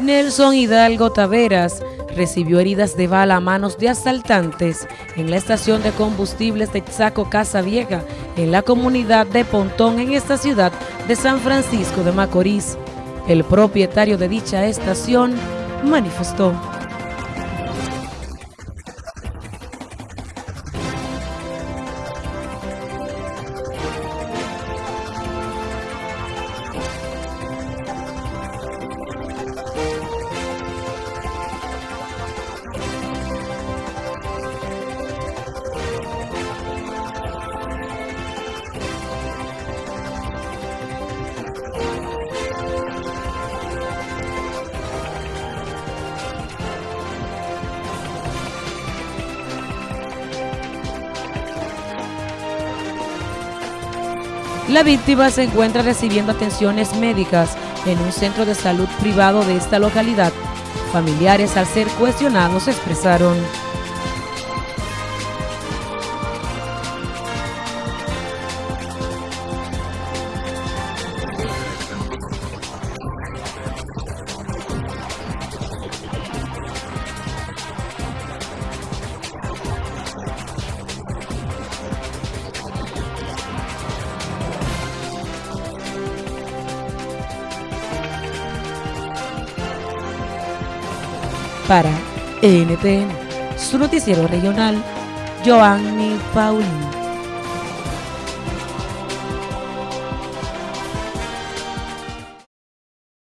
Nelson Hidalgo Taveras recibió heridas de bala a manos de asaltantes en la estación de combustibles de Chaco Casa Vieja, en la comunidad de Pontón, en esta ciudad de San Francisco de Macorís. El propietario de dicha estación manifestó. La víctima se encuentra recibiendo atenciones médicas en un centro de salud privado de esta localidad. Familiares al ser cuestionados expresaron Para NTN, su noticiero regional, Joanny Paulino.